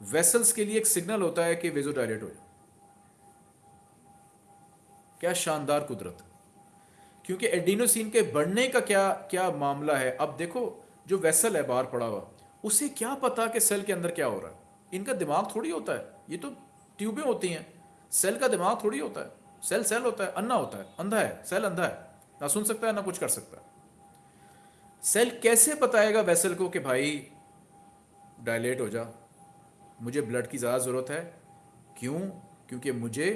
वेसल्स के लिए एक सिग्नल होता है कि वेजो डायलेट हो क्या शानदार कुदरत। क्योंकि एडिनोसिन के बढ़ने का क्या क्या मामला है? अब देखो, जो वेसल है बाहर पड़ा हुआ उसे क्या पता कि सेल के अंदर क्या हो रहा है? इनका दिमाग थोड़ी होता है। ये तो ट्यूबें होती हैं। सेल का दिमाग थोड़ी होता है। सेल सेल होता है। अन्ना होता है। अंधा है। सेल अंधा है। ना सुन सकता है, ना कुछ कर सकता है। सेल कैसे बताएगा वेसल को कि भाई डायलेट हो जा? मुझे ब्लड की ज़्यादा ज़रूरत है। क्यों? क्योंकि मुझे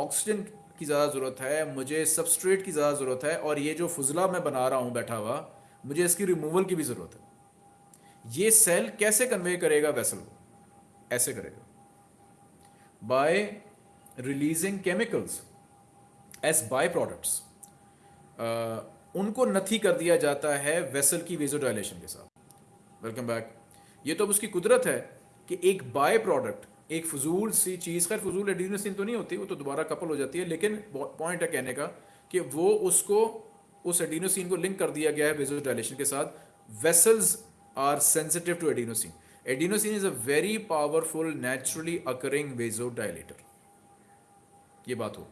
ऑक्सीजन की ज़्यादा ज़रूरत है। मुझे सबस्ट्रेट की ज़्यादा ज़रूरत है। और ये जो फजला मैं बना रहा हूँ बैठा हुआ, मुझे इसकी रिमूवल की भी ज़रूरत है। ये सेल कैसे कन्वे करेगा वेसल को? ऐसे करेगा। By releasing chemicals as byproducts उनको नथी कर दिया जाता है वेसल की वेजोडाइलेशन के साथ। वेलकम बैक ये तो अब उसकी कुदरत है कि एक बाय प्रोडक्ट एक फजूल सी चीज़, खैर फजूल एडिनसिन तो नहीं होती, वो तो दोबारा कपल हो जाती है, लेकिन पॉइंट है कहने का कि वो उसको, उस एडिनोसिन को लिंक कर दिया गया है वेजोडाइलेशन के साथ। Vessels are sensitive to adenosine adenosine is a very powerful naturally occurring vasodilator ये बात हो।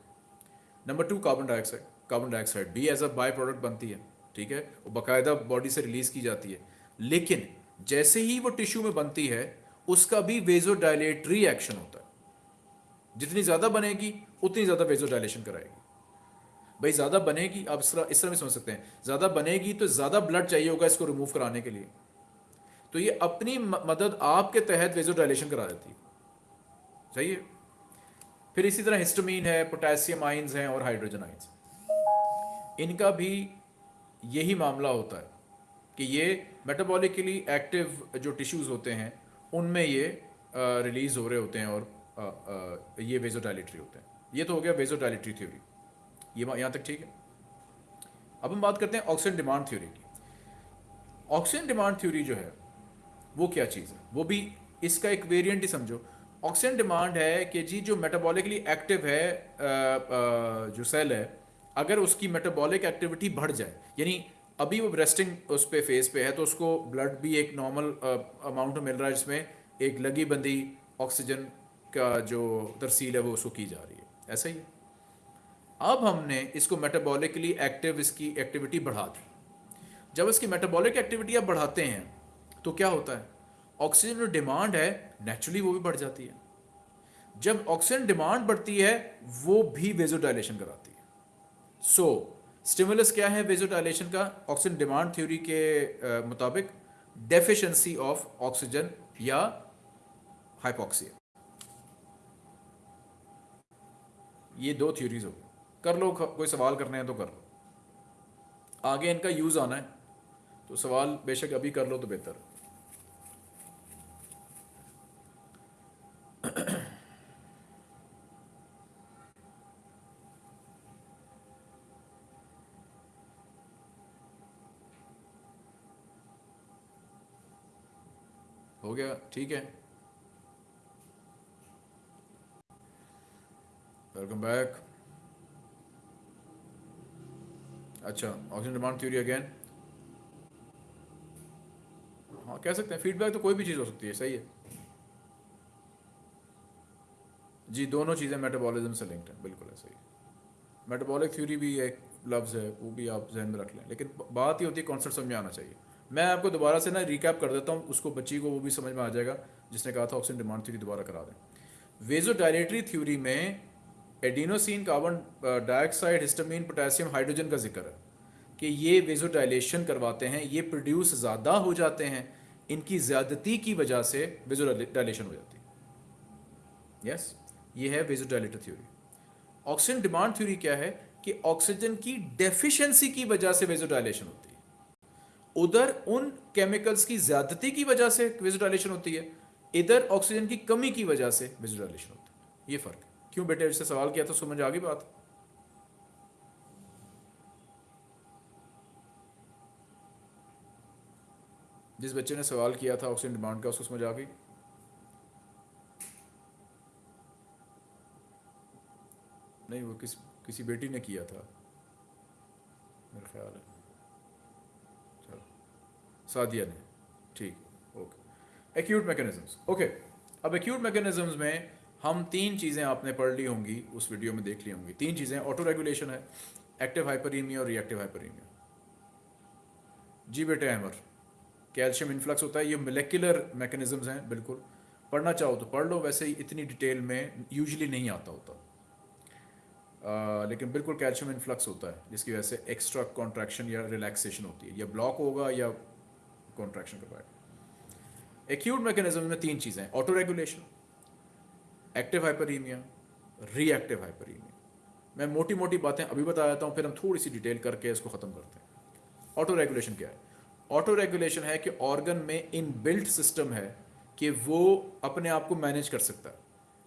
Number two carbon dioxide carbon dioxide भी एज अ बाय प्रोडक्ट बनती है, ठीक है? वो बाकायदा बॉडी से रिलीज़ की जाती है। लेकिन जैसे ही वो टिश्यू में बनती है, उसका भी वेजोडाइलेटरी एक्शन होता है। जितनी ज़्यादा बनेगी, उतनी ज़्यादा वेजोडाइलेशन कराएगी। भाई, ज़्यादा बनेगी, आप इस तरह इस तरह भी समझ सकते हैं। ज़्यादा बनेगी तो ज़्यादा ब्लड चाहिए होगा इसको रिमूव कराने के लिए। तो ये अपनी मदद आपके तहत वेजोडाइलेशन करा देती है। सही है? फिर इसी तरह हिस्टोमीन है पोटेशियम आइंस हैं और हाइड्रोजन आइंस इनका भी यही मामला होता है कि ये मेटाबॉलिकली एक्टिव जो टिश्यूज़ होते हैं उनमें ये रिलीज़ हो रहे होते हैं और आ, आ, ये वेजोडाइलेटरी होते हैं। ये तो हो गया वेजोडाइलेटरी थ्योरी ये यहाँ तक ठीक है? अब हम बात करते हैं ऑक्सीजन डिमांड थ्योरी की। ऑक्सीजन डिमांड थ्योरी जो है वो क्या चीज़ है? वो भी इसका एक वेरिएंट ही समझो। ऑक्सीजन डिमांड है कि जी जो मेटाबॉलिकली एक्टिव है जो सेल है, अगर उसकी मेटाबॉलिक एक्टिविटी बढ़ जाए, यानी अभी वो रेस्टिंग उस पर फेस पे है तो उसको ब्लड भी एक नॉर्मल अमाउंट मिल रहा है जिसमें एक लगी बंदी ऑक्सीजन का जो तरसील है वो उसको की जा रही है। ऐसा है अब हमने इसको मेटाबॉलिकली एक्टिव इसकी एक्टिविटी बढ़ा दी। जब इसकी मेटाबॉलिक एक्टिविटी आप बढ़ाते हैं तो क्या होता है? ऑक्सीजन जो डिमांड है नेचुरली वो भी बढ़ जाती है। जब ऑक्सीजन डिमांड बढ़ती है, वो भी वेजोडाइलेशन कराती है। सो स्टिमुलस क्या है वेजोडाइलेशन का? ऑक्सीजन डिमांड थ्योरी के मुताबिक डेफिशिएंसी ऑफ़ ऑक्सीजन या हाइपोक्सिया ये दो थ्योरीज हो कर लो कोई सवाल करने हैं तो कर लो। आगे इनका यूज़ आना है। तो सवाल बेशक अभी कर लो तो बेहतर। हो गया, ठीक है। वेलकम बैक अच्छा ऑक्सीजन डिमांड थ्योरी अगेन हाँ कह सकते हैं फीडबैक तो कोई भी चीज़ हो सकती है, सही है। जी, दोनों चीज़ें मेटाबॉलिज्म से लिंक्ड हैं, बिल्कुल है। सही मेटाबॉलिक थ्योरी भी एक लफ्ज़ है, वो भी आप जहन में रख लें, लेकिन बात ही होती है कॉन्सेप्ट समझ में आना चाहिए। मैं आपको दोबारा से ना रिकैप कर देता हूँ, उसको बच्ची को वो भी समझ में आ जाएगा, जिसने कहा था ऑक्सीजन डिमांड थ्योरी दोबारा करा दें। वेजो डायरेटरी थ्योरी में adenosine carbon dioxide histamine potassium hydrogen का ज़िक्र है कि ये वेजोडाइलेशन करवाते हैं, ये प्रोड्यूस ज़्यादा हो जाते हैं, इनकी ज़्यादती की वजह से वेजो डायलेशन हो जाती है। यस ये है vasodilator theory oxygen demand theory क्या है कि ऑक्सीजन की डेफिशिएंसी की वजह से वेजोडाइलेशन होती है। उधर उन केमिकल्स की ज़्यादती की वजह से वेजोडाइलेशन होती है, इधर ऑक्सीजन की कमी की वजह से वेजोडाइलेशन होती है। ये फ़र्क। क्यों बेटे इससे सवाल किया तो समझ आ गई बात? जिस बच्चे ने सवाल किया था ऑक्सीजन डिमांड का, उसको समझ आ गई। नहीं, वो किस, किसी बेटी ने किया था, मेरा ख्याल है। सादिया ने। ठीक ओके। एक्यूट मैकेनिज्म्स ओके अब एक्यूट मैकेनिज्म्स में हम तीन चीज़ें आपने पढ़ ली होंगी उस वीडियो में देख ली होंगी। तीन चीज़ें ऑटो रेगुलेशन है एक्टिव हाइपरीमिया और रिएक्टिव हाइपरीमिया जी बेटे अहमर कैल्शियम इन्फ्लक्स होता है ये मोलेकुलर मैकेनिज्म्स हैं बिल्कुल। पढ़ना चाहो तो पढ़ लो वैसे ही इतनी डिटेल में यूजली नहीं आता होता। आ, लेकिन बिल्कुल कैल्शियम इन्फ्लक्स होता है जिसकी वजह से एक्स्ट्रा कॉन्ट्रैक्शन या रिलैक्सेशन होती है। या ब्लॉक होगा या कॉन्ट्रैक्शन करवाएगा एक्यूट मैकेनिज्म में तीन चीज़ें autoregulation active hyperaemia reactive hyperaemia मैं मोटी मोटी बातें अभी बता देता हूँ, फिर हम थोड़ी सी डिटेल करके इसको ख़त्म करते हैं। ऑटो रेगुलेशन क्या है? ऑटो रेगुलेशन है कि ऑर्गन में इन बिल्ट सिस्टम है कि वो अपने आप को मैनेज कर सकता है,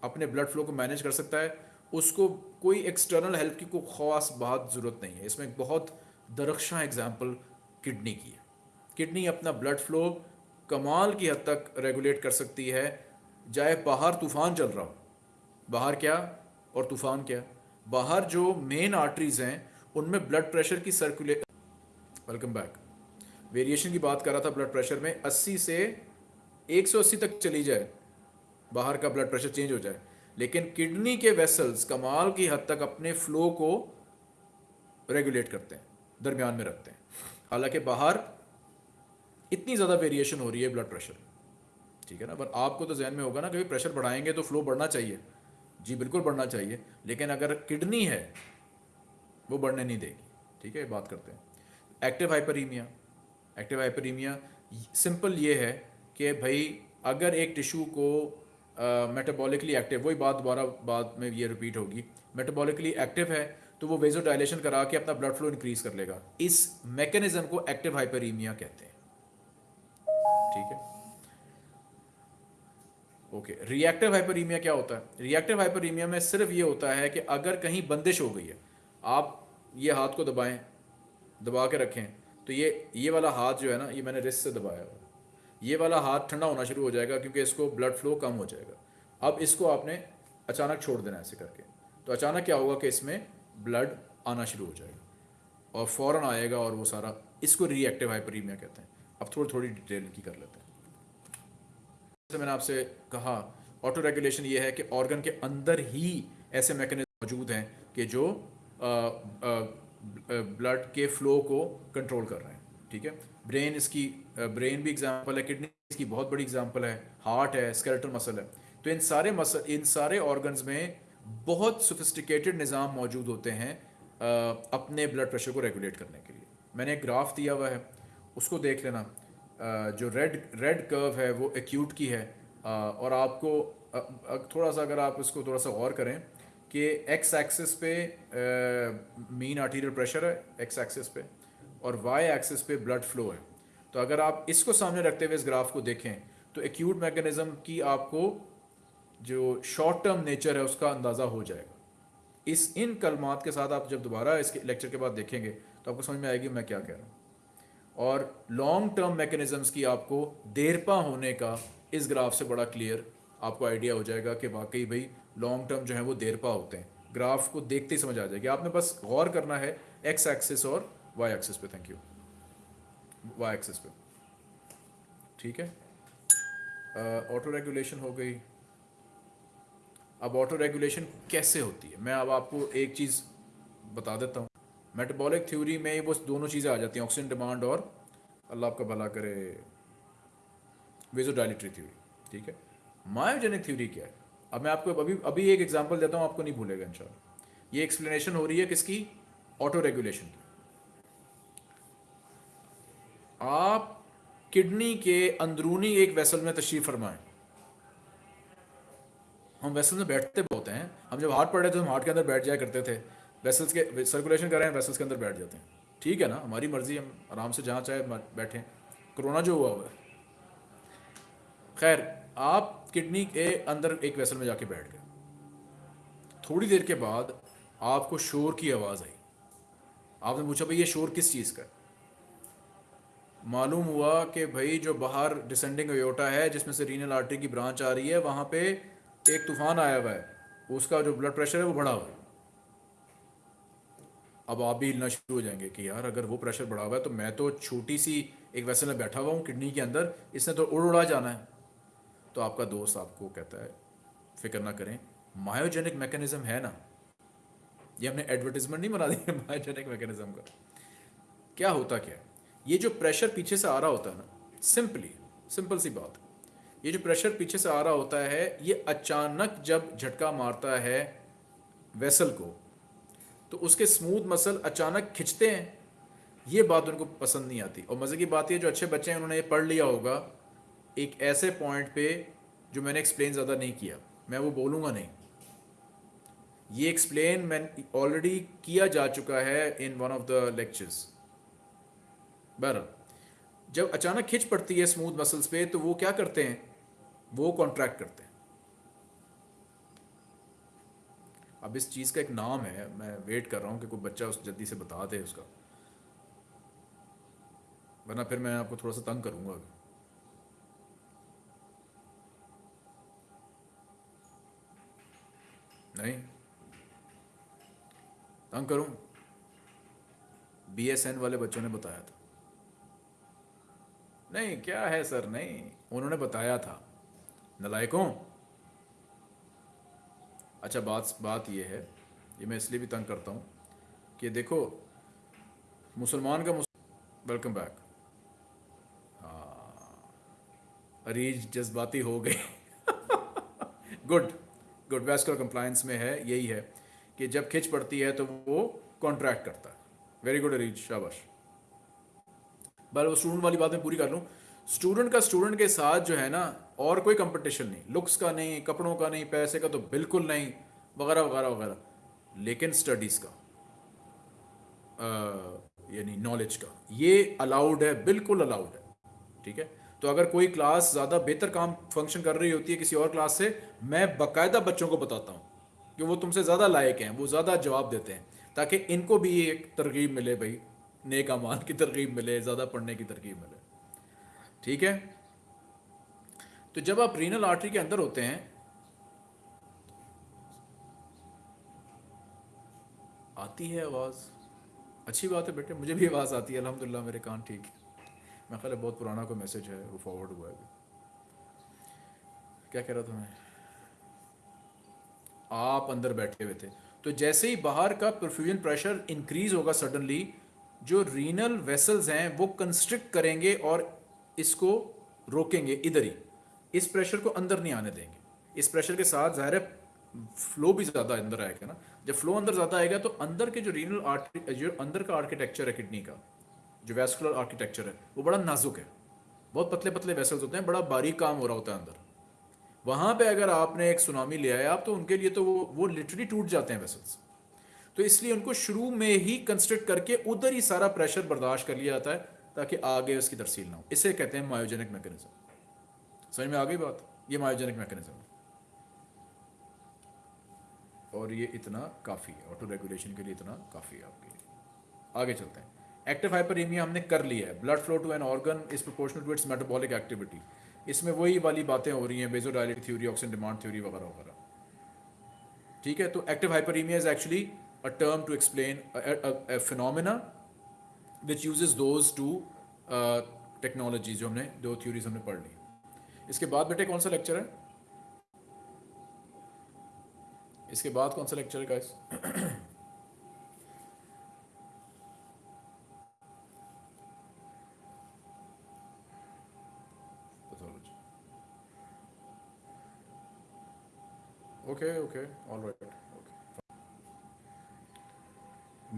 अपने ब्लड फ्लो को मैनेज कर सकता है। उसको कोई एक्सटर्नल हेल्प की कोई ख़ास बात, ज़रूरत नहीं है। इसमें एक बहुत दरख्शां एग्ज़ाम्पल किडनी की है। किडनी अपना ब्लड फ्लो कमाल की हद तक रेगुलेट कर सकती है। जाए बाहर तूफ़ान चल रहा हो। बाहर क्या और तूफ़ान क्या? बाहर जो मेन आर्टरीज हैं, उनमें ब्लड प्रेशर की सर्कुलेट वेलकम बैक वेरिएशन की बात कर रहा था ब्लड प्रेशर में 80 से 180 तक चली जाए। बाहर का ब्लड प्रेशर चेंज हो जाए। लेकिन किडनी के वेसल्स कमाल की हद तक अपने फ्लो को रेगुलेट करते हैं, दरमियान में रखते हैं। हालाँकि बाहर इतनी ज़्यादा वेरिएशन हो रही है ब्लड प्रेशर ठीक है ना? पर आपको तो जहन में होगा ना कि प्रेशर बढ़ाएँगे तो फ्लो बढ़ना चाहिए। जी, बिल्कुल बढ़ना चाहिए। लेकिन अगर किडनी है, वो बढ़ने नहीं देगी। ठीक है? बात करते हैं। Active hyperaemia active hyperaemia simple ये है कि भाई, अगर एक टिश्यू को मेटाबॉलिकली एक्टिव वही बात दोबारा बाद में ये रिपीट होगी। मेटाबॉलिकली एक्टिव है तो वो वेजो डायलेशन करा के अपना ब्लड फ्लो इंक्रीज कर लेगा। इस मैकेनिज्म को एक्टिव हाइपरीमिया कहते हैं। ठीक है? ओके रिएक्टिव हाइपरीमिया क्या होता है? रिएक्टिव हाइपरीमिया में सिर्फ़ ये होता है कि अगर कहीं बंदिश हो गई है, आप ये हाथ को दबाएँ, दबा के रखें तो ये ये वाला हाथ जो है ना, ये मैंने रिस्ट से दबाया हुआ ये वाला हाथ ठंडा होना शुरू हो जाएगा क्योंकि इसको ब्लड फ्लो कम हो जाएगा। अब इसको आपने अचानक छोड़ देना ऐसे करके। तो अचानक क्या होगा कि इसमें ब्लड आना शुरू हो जाएगा और फ़ौर आएगा और वो सारा, इसको रिएक्टिव हाइपरीमिया कहते हैं। अब थोड़ी थोड़ी डिटेल की कर लेते हैं। जैसे मैंने आपसे कहा ऑटो रेगुलेशन ये है कि ऑर्गन के अंदर ही ऐसे मैकेनिज्म मौजूद हैं कि जो ब्लड के फ्लो को कंट्रोल कर रहे हैं, ठीक है? ब्रेन इसकी ब्रेन भी एग्जांपल है किडनी इसकी बहुत बड़ी एग्जांपल है हार्ट है स्केलेटल मसल है। तो इन सारे मसल इन सारे ऑर्गन्स में बहुत सोफिस्टिकेटेड निज़ाम मौजूद होते हैं अपने ब्लड प्रेशर को रेगुलेट करने के लिए। मैंने एक ग्राफ दिया हुआ है उसको देख लेना। जो रेड रेड कर्व है, वो एक्यूट की है। और आपको थोड़ा सा अगर आप इसको थोड़ा सा गौर करें कि एक्स एक्सिस पे मीन आर्टीरियल प्रेशर है एक्स एक्सिस पे और वाई एक्सिस पे ब्लड फ्लो है। तो अगर आप इसको सामने रखते हुए इस ग्राफ को देखें तो एक्यूट मैकेनिज़्म की आपको जो शॉर्ट टर्म नेचर है, उसका अंदाज़ा हो जाएगा। इस, इन कलमात के साथ आप जब दोबारा इसके लेक्चर के बाद देखेंगे तो आपको समझ में आएगी मैं क्या कह रहा हूँ। और लॉन्ग टर्म मैकेनिज़म्स की आपको देरपा होने का इस ग्राफ से बड़ा क्लियर आपको आइडिया हो जाएगा कि वाकई भाई लॉन्ग टर्म जो है वो देरपा होते हैं। ग्राफ को देखते ही समझ आ जाएगी। आपने बस गौर करना है एक्स एक्सिस और वाई एक्सिस पे। थैंक यू वाई एक्सिस पे। ठीक है? ऑटो uh, रेगुलेशन हो गई। अब ऑटो रेगुलेशन कैसे होती है? मैं अब आपको एक चीज़ बता देता हूँ। मेटाबॉलिक थ्योरी में वो दोनों चीज़ें आ जाती हैं ऑक्सीजन डिमांड और अल्लाह आपका भला करे। वेजोडाइलिटरी थ्योरी ठीक है? मायोजेनिक थ्योरी क्या है? अब मैं आपको अभी अभी एक एग्जांपल देता हूँ, आपको नहीं भूलेगा, इंशाल्लाह। ये एक्सप्लेनेशन हो रही है किसकी? ऑटो रेगुलेशन की। आप किडनी के अंदरूनी एक वेसल में तशरीफ़ फरमाएँ। हम वेसल में बैठते बहुत हैं। हम जब हार्ट पढ़ रहे थे हम हार्ट के अंदर बैठ जाया करते थे। वेसल्स के सर्कुलेशन कर रहे हैं वेसल्स के अंदर बैठ जाते हैं। ठीक है ना? हमारी मर्ज़ी, हम आराम से जहाँ चाहे बैठें। कोरोना जो हुआ हुआ है। खैर, आप किडनी के अंदर एक वेसल में जाके बैठ गए। थोड़ी देर के बाद आपको शोर की आवाज़ आई। आपने पूछा, भाई, ये शोर किस चीज़ का मालूम हुआ कि, भाई, जो बाहर डिसेंडिंग योटा है, जिसमें से रीनल आर्टरी की ब्रांच आ रही है, वहाँ पे एक तूफ़ान आया हुआ है। उसका जो ब्लड प्रेशर है, वो बढ़ा हुआ है। अब आप भी हिलना शुरू हो जाएँगे कि यार अगर वो प्रेशर बढ़ा हुआ है तो मैं तो छोटी सी एक वैसे में बैठा हुआ हूँ किडनी के अंदर, इसने तो उड़ उड़ा जाना है। तो आपका दोस्त आपको कहता है, फ़िक्र ना करें मायोजेनिक मैकेनिज्म है ना? ये हमने एडवर्टीजमेंट नहीं बना दी मायोजेनिक मैकेनिज्म का। क्या होता क्या ये जो प्रेशर पीछे से आ रहा होता है ना सिंपली सिंपल सी बात। ये जो प्रेशर पीछे से आ रहा होता है, ये अचानक जब झटका मारता है वेसल को तो उसके स्मूथ मसल अचानक खिंचते हैं। ये बात उनको पसंद नहीं आती। और मज़े की बात ये जो अच्छे बच्चे हैं, उन्होंने ये पढ़ लिया होगा, एक ऐसे पॉइंट पे जो मैंने एक्सप्लेन ज़्यादा नहीं किया। मैं वो बोलूँगा नहीं। ये एक्सप्लेन मैं ऑलरेडी किया जा चुका है in one of the lectures बर जब अचानक खिंच पड़ती है स्मूथ मसल्स पे तो वो क्या करते हैं? वो कॉन्ट्रैक्ट करते हैं। अब इस चीज़ का एक नाम है, मैं वेट कर रहा हूँ कि कोई बच्चा उस जल्दी से बता दे उसका। वरना फिर मैं आपको थोड़ा सा तंग करूँगा। नहीं। तंग करूँ? बीएसएन वाले बच्चों ने बताया था। नहीं, क्या है सर? नहीं, उन्होंने बताया था। नलायकों अच्छा बात बात यह है, ये मैं इसलिए भी तंग करता हूँ कि देखो, मुसलमान का वेलकम बैक हाँ अरीज जज्बाती हो गए। गुड गुड वेस्कुलर कंप्लायंस में है, यही है कि जब खिंच पड़ती है तो वो कॉन्ट्रैक्ट करता है। Very good Areej. शाबाश. बल वो स्टूडेंट वाली बात मैं पूरी कर लूँ। स्टूडेंट का स्टूडेंट के साथ जो है ना और कोई कंपटीशन नहीं। लुक्स का नहीं, कपड़ों का नहीं, पैसे का तो बिल्कुल नहीं, वगैरह वगैरह वगैरह। लेकिन स्टडीज़ का यानी नॉलेज का, ये अलाउड है, बिल्कुल अलाउड है, ठीक है? तो अगर कोई क्लास ज़्यादा बेहतर काम फ़ंक्शन कर रही होती है किसी और क्लास से, मैं बाकायदा बच्चों को बताता हूँ कि वो तुमसे ज़्यादा लायक हैं, वो ज़्यादा जवाब देते हैं, ताकि इनको भी एक तरकीब मिले भाई, नेक अमान की तरकीब मिले, ज़्यादा पढ़ने की तरकीब मिले, ठीक है? तो जब आप रीनल आर्टरी के अंदर होते हैं, आती है आवाज़। अच्छी बात है बेटे, मुझे भी आवाज़ आती है अलहमदिल्ला मेरे कान ठीक है। मैं ख्याल बहुत पुराना कोई मैसेज है, वो फॉरवर्ड हुआ है क्या कह रहा था मैं? आप अंदर बैठे हुए थे। तो जैसे ही बाहर का परफ्यूजन प्रेशर इंक्रीज होगा सडनली जो रीनल वेसल्स हैं, वो कंस्ट्रिक्ट करेंगे और इसको रोकेंगे इधर ही। इस प्रेशर को अंदर नहीं आने देंगे। इस प्रेशर के साथ ज़ाहिर है फ्लो भी ज़्यादा अंदर आएगा ना। जब फ्लो अंदर ज़्यादा आएगा तो अंदर के जो रीनल आर्ट जो अंदर का आर्किटेक्चर है किडनी का, जो वेस्कुलर आर्किटेक्चर है, वो बड़ा नाजुक है। बहुत पतले पतले वेसल्स होते हैं, बड़ा बारीक काम हो रहा होता है अंदर। वहाँ पे अगर आपने एक सुनामी ले आया आप तो उनके लिए तो वो वो लिटरली टूट जाते हैं वेसल्स तो इसलिए उनको शुरू में ही कंस्ट्रक्ट करके उधर ही सारा प्रेशर बर्दाश्त कर लिया जाता है, ताकि आगे उसकी तरसील ना हो। इसे कहते हैं मायोजेनिक मैकेनिज्म समझ में आ गई बात ये मायोजेनिक मैकेनिज्म और ये इतना काफ़ी है ऑटो रेगुलेशन के लिए इतना काफ़ी है आपके लिए। आगे चलते हैं। एक्टिव हाइपरीमिया हमने कर लिया है। Blood flow to an organ is proportional to its metabolic activity इसमें वही वाली बातें हो रही हैं बेजोडायलिक थ्योरी ऑक्सीजन डिमांड थ्योरी वगैरह वगैरह। ठीक है? तो active hyperaemia is actually a term to explain uses those two uh, technology जो हमने दो थ्योरीज हमने पढ़ ली इसके बाद बेटे कौन सा लेक्चर है? इसके बाद कौन सा लेक्चर है guys okay okay all right okay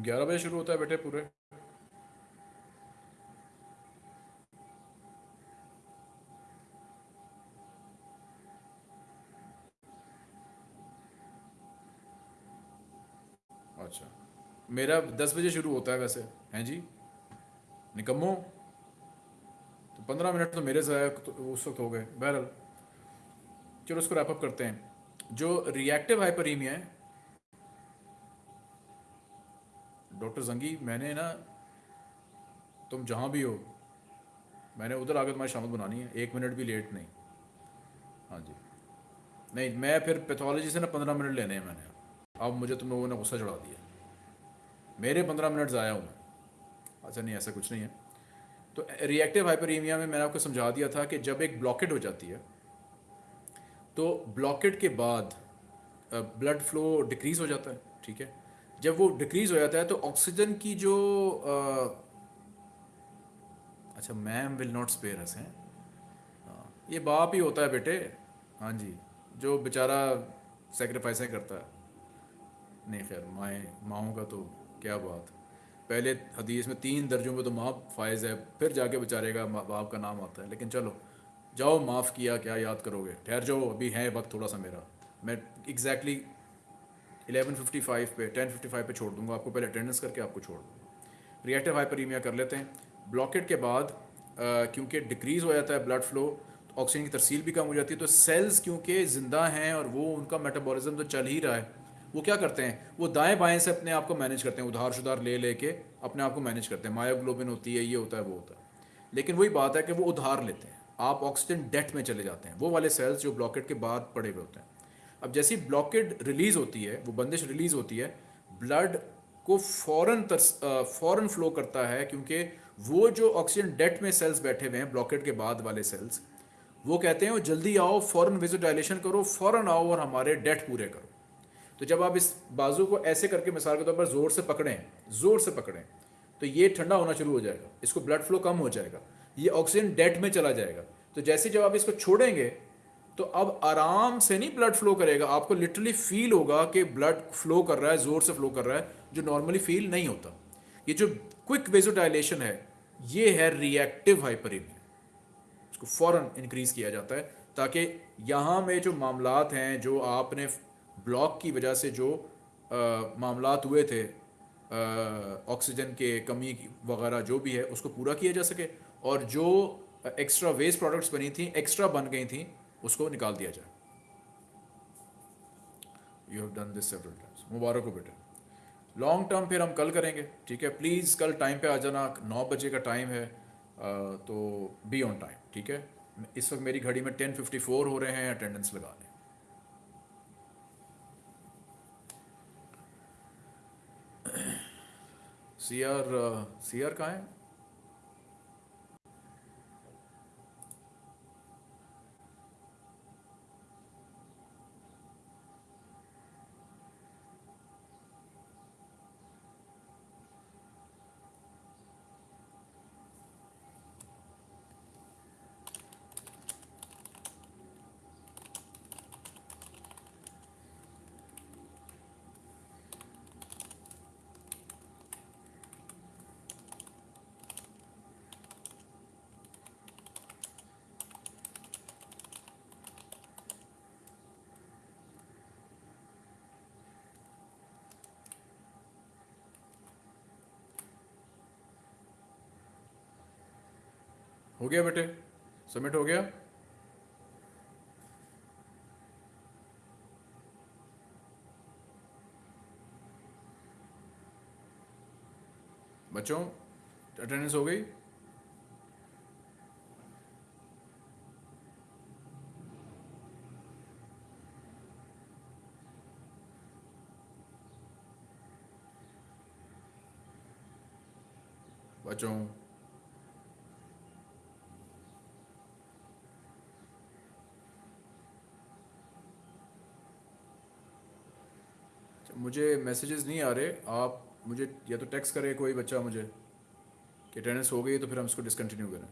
ग्यारह बजे शुरू होता है बेटे पूरे। मेरा दस बजे शुरू होता है वैसे, हैं जी? निकम्मो? तो पंद्रह मिनट तो मेरे से तो उस वक्त हो गए। बहरहाल, चलो उसको रैपअप करते हैं। जो रिएक्टिव हाइपरीमिया है डॉक्टर जंगी मैंने ना, तुम जहाँ भी हो, मैंने उधर आकर तुम्हारी शामत बनानी है। एक मिनट भी लेट नहीं। हाँ जी। नहीं, मैं फिर पैथोलॉजी से ना पंद्रह मिनट लेने हैं मैंने। अब मुझे तुम लोगों ने गुस्सा चढ़ा दिया। मेरे पंद्रह मिनट ज़ाया हुए अच्छा नहीं ऐसा कुछ नहीं है। तो रिएक्टिव हाइपरीमिया में मैंने आपको समझा दिया था कि जब एक ब्लॉकेट हो जाती है तो ब्लॉकेट के बाद ब्लड फ्लो डिक्रीज़ हो जाता है ठीक है? जब वो डिक्रीज़ हो जाता है तो ऑक्सीजन की जो आ, अच्छा ma'am will not spare us हैं? हाँ ये बाप ही होता है बेटे। हाँ जी जो बेचारा सेक्रीफाइसें करता है। नहीं खैर माए माओं का तो क्या बात। पहले हदीस में तीन दर्जों में तो माफ़ फायज़ है, फिर जाके बेचारे का बाप का नाम आता है। लेकिन चलो, जाओ, माफ़ किया, क्या याद करोगे? ठहर जाओ, अभी है वक्त थोड़ा सा मेरा। मैं एग्जैक्टली एलेवन फिफ्टी फाइव पे टेन फिफ्टी फाइव पे छोड़ दूँगा। आपको पहले अटेंडेंस करके आपको छोड़ दूँगा। रिएक्टिव हाइपरीमिया कर लेते हैं। ब्लॉकेट के बाद क्योंकि डिक्रीज़ हो जाता है ब्लड फ्लो तो ऑक्सीजन की तरसील भी कम हो जाती है। तो सेल्स क्योंकि ज़िंदा हैं और वो उनका मेटाबॉलिज्म तो चल ही रहा है। वो क्या करते हैं? वो दाएँ बाएँ से अपने आप को मैनेज करते हैं उधार शुधार ले लेके अपने आप को मैनेज करते हैं। मायोग्लोबिन होती है, ये होता है, वो होता है। लेकिन वही बात है कि वो उधार लेते हैं। आप ऑक्सीजन डेट में चले जाते हैं। वो वाले सेल्स जो ब्लॉकेट के बाद पड़े हुए होते हैं। अब जैसी ब्लॉकेट रिलीज़ होती है, वो बंदिश रिलीज़ होती है ब्लड को फ़ौरन फ़ौरन फ्लो करता है क्योंकि वो जो ऑक्सीजन डेट में सेल्स बैठे हुए हैं ब्लॉकेट के बाद वाले सेल्स वो कहते हैं जल्दी आओ फ़ौरन विजो डायलेशन करो फ़ौरन आओ और हमारे डेट पूरे करो। तो जब आप इस बाजू को ऐसे करके मिसाल के तौर पर ज़ोर से पकड़ें, ज़ोर से पकड़ें तो ये ठंडा होना शुरू हो जाएगा। इसको ब्लड फ्लो कम हो जाएगा। ये ऑक्सीजन डेट में चला जाएगा। तो जैसे जब आप इसको छोड़ेंगे तो अब आराम से नहीं ब्लड फ्लो करेगा। आपको लिटरली फील होगा कि ब्लड फ्लो कर रहा है, ज़ोर से फ्लो कर रहा है, जो नॉर्मली फील नहीं होता। ये जो क्विक वेजोडाइलेशन है, ये है रिएक्टिव हाइपरीमिया इसको फ़ौरन इंक्रीज़ किया जाता है, ताकि यहाँ में जो मामलात हैं, जो आपने ब्लॉक की वजह से जो मामला हुए थे ऑक्सीजन के कमी वगैरह जो भी है, उसको पूरा किया जा सके और जो एक्स्ट्रा वेस्ट प्रोडक्ट्स बनी थी एक्स्ट्रा बन गई थी, उसको निकाल दिया जाए। You have done this several times मुबारक हो बेटे। लॉन्ग टर्म फिर हम कल करेंगे, ठीक है? प्लीज़ कल टाइम पे आ जाना, नौ बजे का टाइम है तो बी ऑन टाइम ठीक है? इस वक्त मेरी घड़ी में टेन फिफ्टी फोर हो रहे हैं अटेंडेंस लगाने। सी आर सी कहाँ है? हो गया बेटे? सबमिट हो गया? बच्चों अटेंडेंस हो गई? बच्चों अच्छा, मुझे मैसेजेस नहीं आ रहे। आप मुझे या तो टेक्स्ट करे कोई बच्चा मुझे कि अटेंडेंस हो गई तो फिर हम इसको डिसकंटिन्यू करें।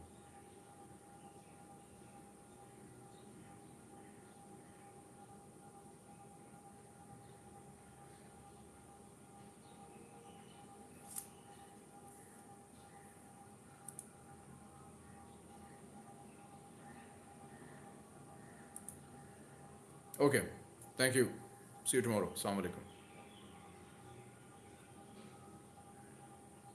Okay thank you see you tomorrow वालेकुम